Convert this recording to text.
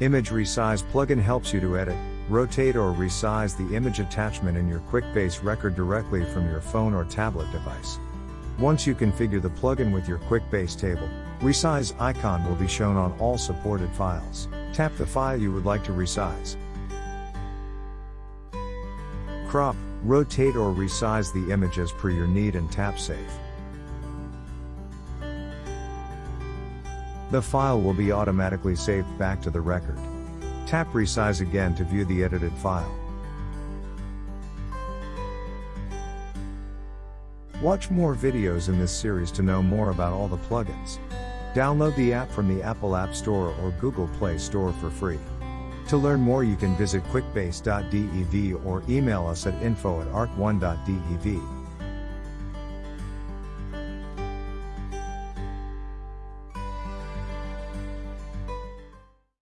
Image Resize plugin helps you to edit, rotate or resize the image attachment in your QuickBase record directly from your phone or tablet device. Once you configure the plugin with your QuickBase table, Resize icon will be shown on all supported files. Tap the file you would like to resize. Crop, rotate or resize the image as per your need and tap Save. The file will be automatically saved back to the record. Tap Resize again to view the edited file. Watch more videos in this series to know more about all the plugins. Download the app from the Apple App Store or Google Play Store for free. To learn more you can visit quickbase.dev or email us at info at arc1.dev.